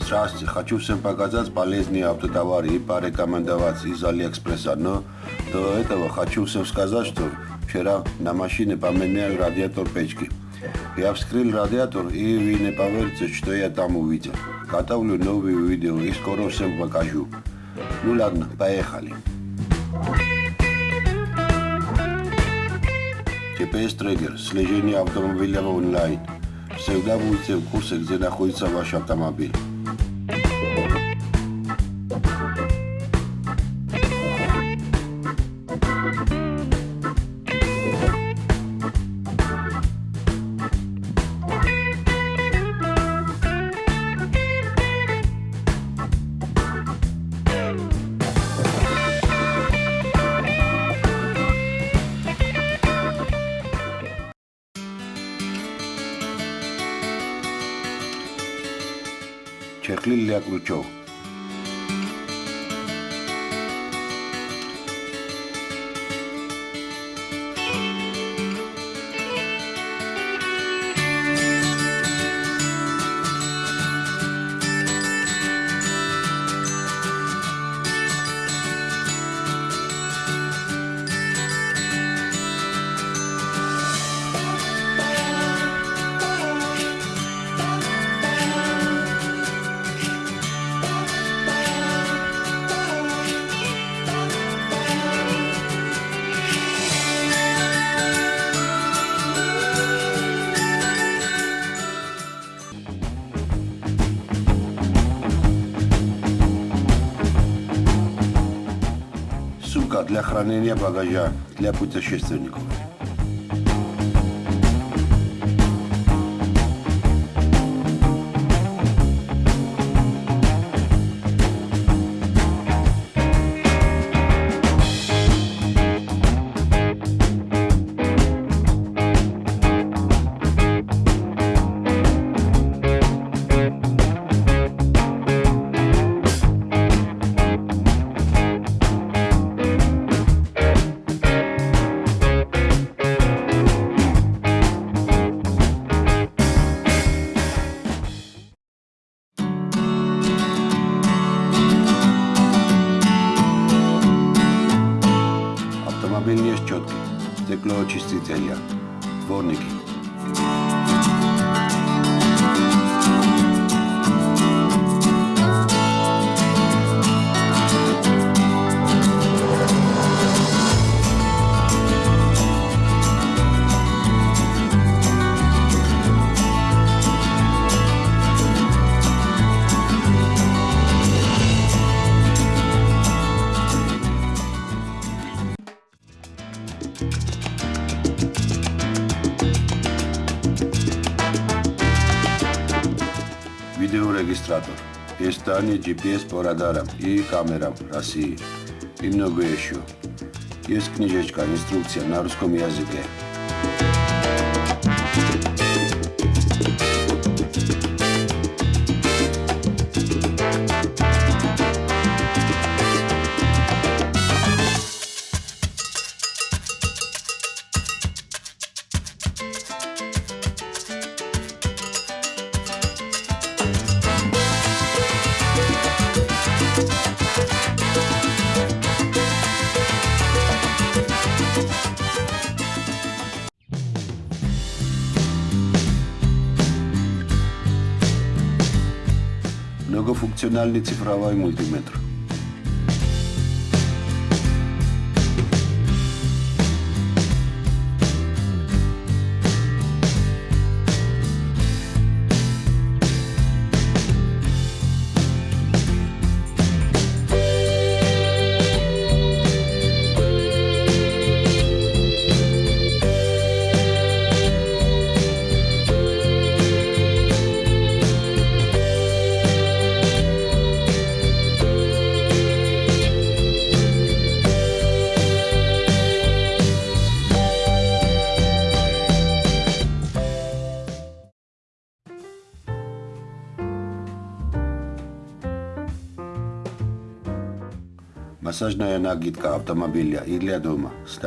Здравствуйте, хочу всем показать полезные автотовары и порекомендовать из Алиэкспресса. Но до этого хочу всем сказать, что вчера на машине поменял радиатор печки. Я вскрыл радиатор, и вы не поверите, что я там увидел. Готовлю новые видео и скоро всем покажу. Ну ладно, поехали. GPS трекер, слежение автомобиля онлайн. Всегда будете в курсе, где находится ваш автомобиль. sugerirle для хранения багажа для путешественников. Uporabljeni ješčotki, stekločistitelja, dvorniki. Видеорегистратор. Издание GPS по радарам и камерам России. И многое еще. Есть книжечка, инструкция на русском языке. Многофункциональный цифровой мультиметр. Массажная нагидка автомобиля и для дома с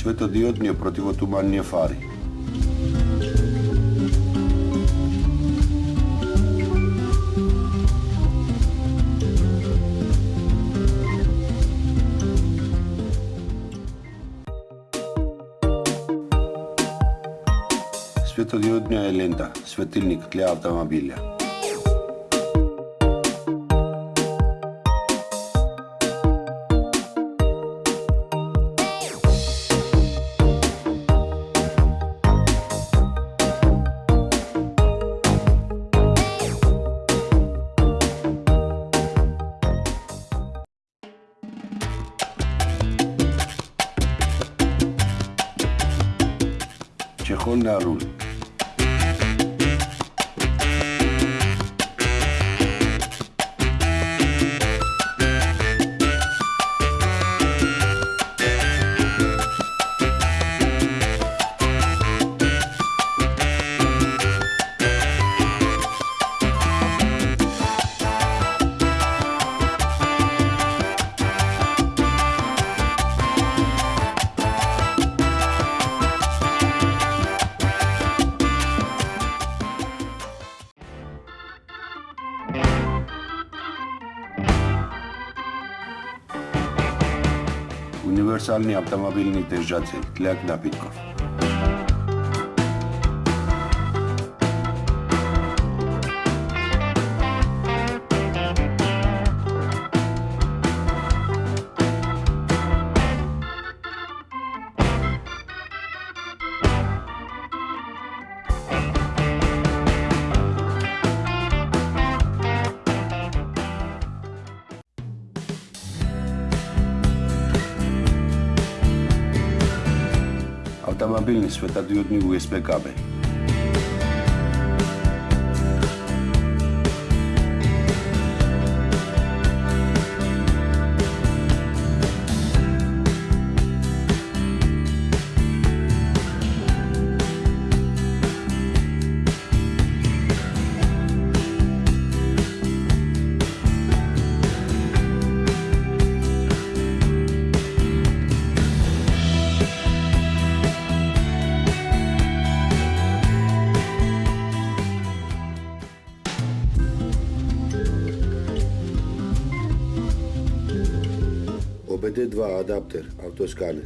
светот противотуманни фари. Светот е лента, светилник, тлеа автомобилја. נכון להרול. руль. Универсальный автомобильный держатель для напитков. stabilní světadiodní USB kabel. ОБД-2 адаптер, автосканер.